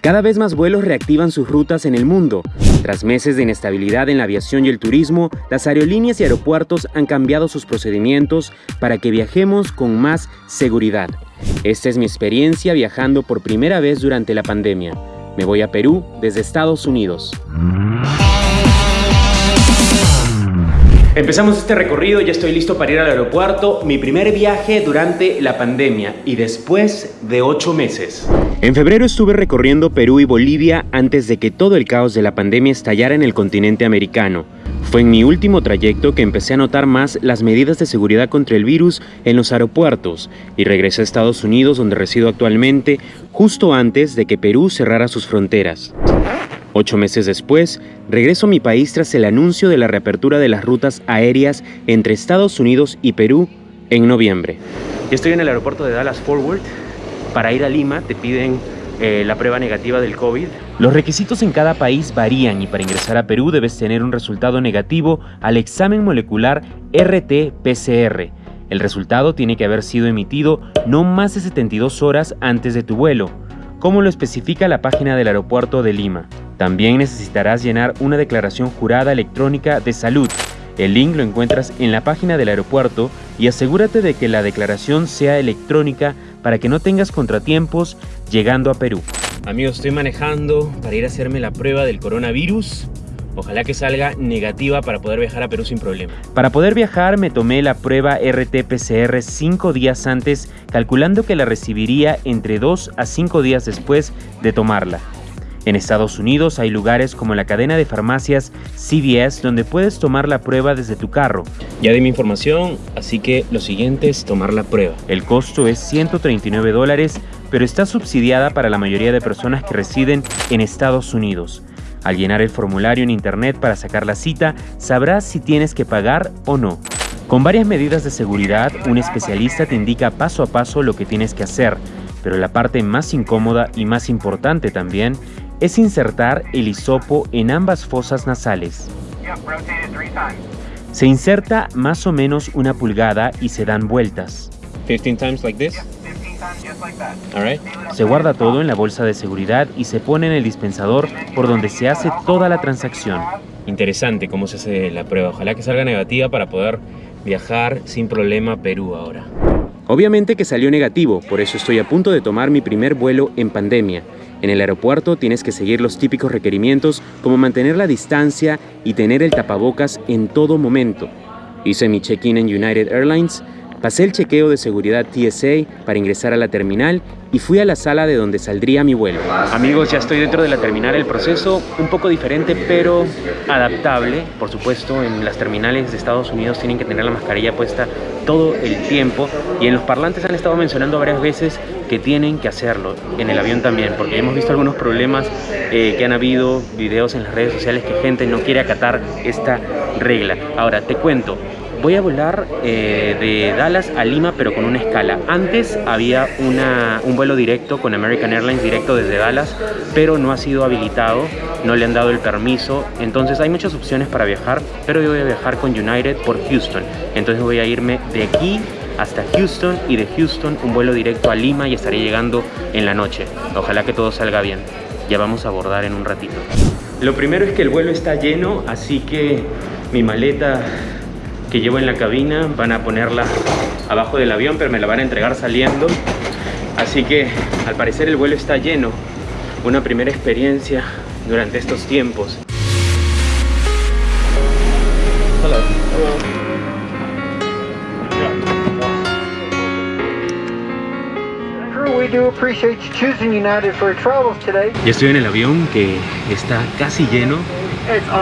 Cada vez más vuelos reactivan sus rutas en el mundo. Tras meses de inestabilidad en la aviación y el turismo, las aerolíneas y aeropuertos han cambiado sus procedimientos para que viajemos con más seguridad. Esta es mi experiencia viajando por primera vez durante la pandemia. Me voy a Perú desde Estados Unidos. Empezamos este recorrido, ya estoy listo para ir al aeropuerto, mi primer viaje durante la pandemia y después de ocho meses. En febrero estuve recorriendo Perú y Bolivia antes de que todo el caos de la pandemia estallara en el continente americano. Fue en mi último trayecto que empecé a notar más las medidas de seguridad contra el virus en los aeropuertos y regresé a Estados Unidos donde resido actualmente justo antes de que Perú cerrara sus fronteras. Ocho meses después, regreso a mi país tras el anuncio de la reapertura de las rutas aéreas entre Estados Unidos y Perú en noviembre. Estoy en el aeropuerto de Dallas Forward. Para ir a Lima te piden eh, la prueba negativa del COVID. Los requisitos en cada país varían y para ingresar a Perú debes tener un resultado negativo al examen molecular RT-PCR. El resultado tiene que haber sido emitido no más de 72 horas antes de tu vuelo, como lo especifica la página del aeropuerto de Lima. También necesitarás llenar una declaración jurada electrónica de salud. El link lo encuentras en la página del aeropuerto y asegúrate de que la declaración sea electrónica para que no tengas contratiempos llegando a Perú. Amigos, estoy manejando para ir a hacerme la prueba del coronavirus. Ojalá que salga negativa para poder viajar a Perú sin problema. Para poder viajar me tomé la prueba RT-PCR 5 días antes, calculando que la recibiría entre 2 a 5 días después de tomarla. En Estados Unidos hay lugares como la cadena de farmacias CVS donde puedes tomar la prueba desde tu carro. Ya di mi información, así que lo siguiente es tomar la prueba. El costo es 139 dólares, pero está subsidiada para la mayoría de personas que residen en Estados Unidos. Al llenar el formulario en internet para sacar la cita, sabrás si tienes que pagar o no. Con varias medidas de seguridad, un especialista te indica paso a paso lo que tienes que hacer, pero la parte más incómoda y más importante también es insertar el hisopo en ambas fosas nasales. Se inserta más o menos una pulgada y se dan vueltas. 15 times like this? Se guarda todo en la bolsa de seguridad y se pone en el dispensador por donde se hace toda la transacción. Interesante cómo se hace la prueba. Ojalá que salga negativa para poder viajar sin problema a Perú ahora. Obviamente que salió negativo, por eso estoy a punto de tomar mi primer vuelo en pandemia. En el aeropuerto tienes que seguir los típicos requerimientos como mantener la distancia y tener el tapabocas en todo momento. Hice mi check-in en United Airlines, pasé el chequeo de seguridad TSA para ingresar a la terminal y fui a la sala de donde saldría mi vuelo. Amigos, ya estoy dentro de la terminal. El proceso un poco diferente, pero adaptable. Por supuesto, en las terminales de Estados Unidos tienen que tener la mascarilla puesta todo el tiempo. Y en los parlantes han estado mencionando varias veces que tienen que hacerlo. En el avión también, porque hemos visto algunos problemas eh, que han habido, videos en las redes sociales que gente no quiere acatar esta regla. Ahora, te cuento, Voy a volar eh, de Dallas a Lima, pero con una escala. Antes había un vuelo directo con American Airlines, directo desde Dallas, pero no ha sido habilitado, no le han dado el permiso. Entonces hay muchas opciones para viajar, pero yo voy a viajar con United por Houston. Entonces voy a irme de aquí hasta Houston y de Houston un vuelo directo a Lima y estaré llegando en la noche. Ojalá que todo salga bien. Ya vamos a abordar en un ratito. Lo primero es que el vuelo está lleno, así que mi maleta que llevo en la cabina van a ponerla abajo del avión pero me la van a entregar saliendo. Así que al parecer el vuelo está lleno. Una primera experiencia durante estos tiempos Ya estoy en el avión que está casi lleno.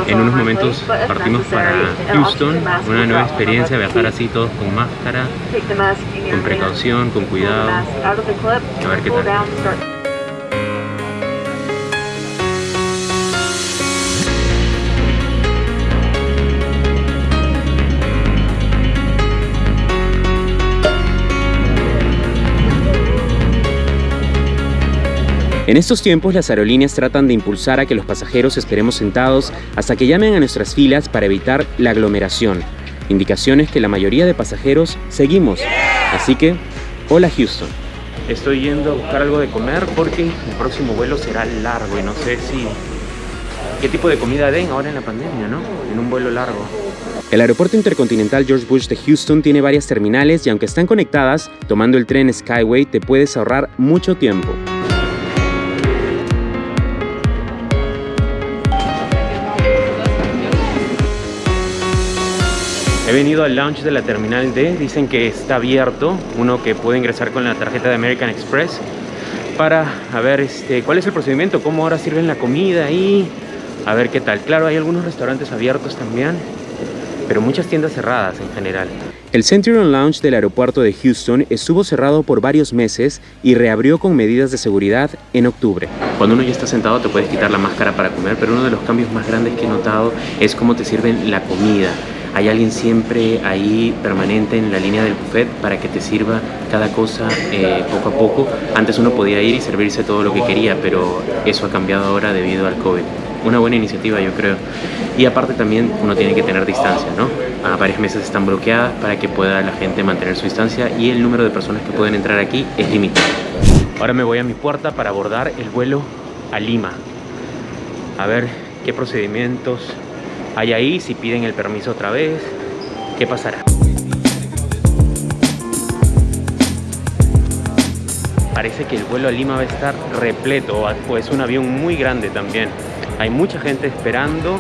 En unos momentos partimos para Houston, una nueva experiencia, viajar así todos con máscara, con precaución, con cuidado. A ver qué tal. En estos tiempos las aerolíneas tratan de impulsar a que los pasajeros esperemos sentados hasta que llamen a nuestras filas para evitar la aglomeración. Indicaciones que la mayoría de pasajeros seguimos. Así que, hola Houston. Estoy yendo a buscar algo de comer porque el próximo vuelo será largo y no sé si... ¿Qué tipo de comida den ahora en la pandemia, no? En un vuelo largo. El aeropuerto intercontinental George Bush de Houston tiene varias terminales y aunque están conectadas, tomando el tren Skyway te puedes ahorrar mucho tiempo. He venido al lounge de la Terminal D, dicen que está abierto, uno que puede ingresar con la tarjeta de American Express para a ver este, cuál es el procedimiento, cómo ahora sirven la comida y a ver qué tal. Claro, hay algunos restaurantes abiertos también, pero muchas tiendas cerradas en general. El Centurion Lounge del aeropuerto de Houston estuvo cerrado por varios meses y reabrió con medidas de seguridad en octubre. Cuando uno ya está sentado te puedes quitar la máscara para comer, pero uno de los cambios más grandes que he notado es cómo te sirven la comida hay alguien siempre ahí permanente en la línea del buffet para que te sirva cada cosa eh, poco a poco. Antes uno podía ir y servirse todo lo que quería, pero eso ha cambiado ahora debido al COVID. Una buena iniciativa yo creo. Y aparte también uno tiene que tener distancia, ¿no? A varias mesas están bloqueadas para que pueda la gente mantener su distancia y el número de personas que pueden entrar aquí es limitado. Ahora me voy a mi puerta para abordar el vuelo a Lima. A ver qué procedimientos hay ahí, si piden el permiso otra vez, ¿qué pasará? Parece que el vuelo a Lima va a estar repleto, o es un avión muy grande también. Hay mucha gente esperando,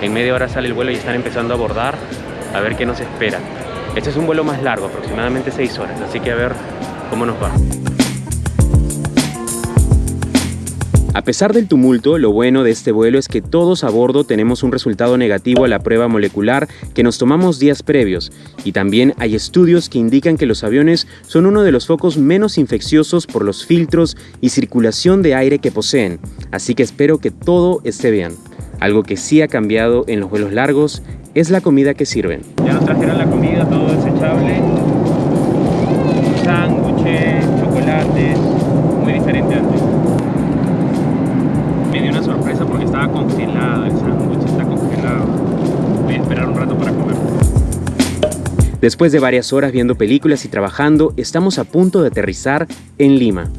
en media hora sale el vuelo y están empezando a abordar, a ver qué nos espera. Este es un vuelo más largo, aproximadamente 6 horas, así que a ver cómo nos va. A pesar del tumulto, lo bueno de este vuelo es que todos a bordo tenemos un resultado negativo a la prueba molecular que nos tomamos días previos, y también hay estudios que indican que los aviones son uno de los focos menos infecciosos por los filtros y circulación de aire que poseen, así que espero que todo esté bien. Algo que sí ha cambiado en los vuelos largos es la comida que sirven. Ya nos trajeron la comida, todo desechable, Después de varias horas viendo películas y trabajando, estamos a punto de aterrizar en Lima.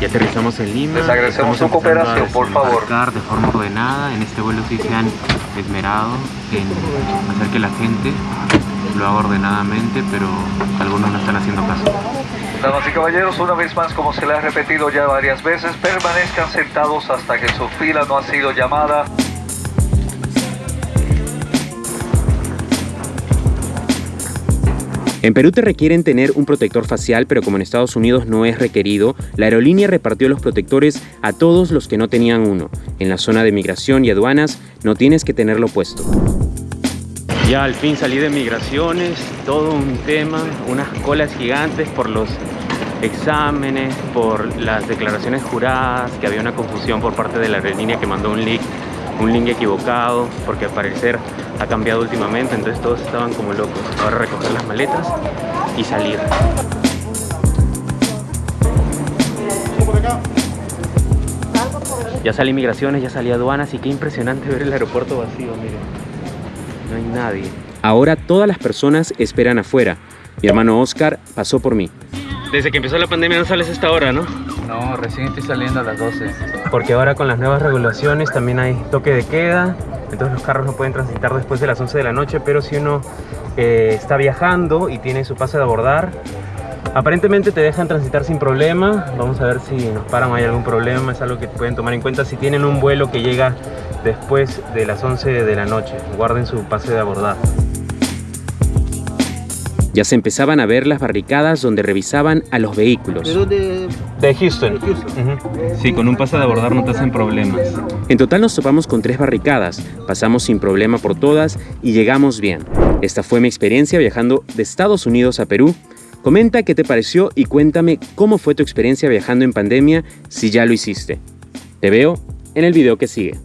Ya aterrizamos en Lima. Les agradecemos su cooperación, por favor. de forma ordenada. En este vuelo sí se han esmerado en hacer que la gente lo haga ordenadamente, pero algunos no están haciendo caso. Damas y caballeros, una vez más, como se le ha repetido ya varias veces, permanezcan sentados hasta que su fila no ha sido llamada. En Perú te requieren tener un protector facial, pero como en Estados Unidos no es requerido, la aerolínea repartió los protectores a todos los que no tenían uno. En la zona de migración y aduanas no tienes que tenerlo puesto. Ya al fin salí de migraciones, todo un tema, unas colas gigantes por los exámenes, por las declaraciones juradas, que había una confusión por parte de la aerolínea que mandó un link, un link equivocado, porque al parecer ha cambiado últimamente, entonces todos estaban como locos. Ahora recoger las maletas y salir. Ya salí migraciones, ya salí aduanas y qué impresionante ver el aeropuerto vacío, miren no hay nadie. Ahora todas las personas esperan afuera. Mi hermano Oscar pasó por mí. Desde que empezó la pandemia no sales a esta hora, ¿no? No, recién estoy saliendo a las 12. Porque ahora con las nuevas regulaciones también hay toque de queda, entonces los carros no pueden transitar después de las 11 de la noche, pero si uno eh, está viajando y tiene su pase de abordar, aparentemente te dejan transitar sin problema. Vamos a ver si nos paran o hay algún problema, es algo que pueden tomar en cuenta si tienen un vuelo que llega después de las 11 de la noche. Guarden su pase de abordar. Ya se empezaban a ver las barricadas donde revisaban a los vehículos. De, Houston. Sí, con un pase de abordar no te hacen problemas. En total nos topamos con tres barricadas, pasamos sin problema por todas y llegamos bien. Esta fue mi experiencia viajando de Estados Unidos a Perú. Comenta qué te pareció y cuéntame cómo fue tu experiencia viajando en pandemia si ya lo hiciste. Te veo en el video que sigue.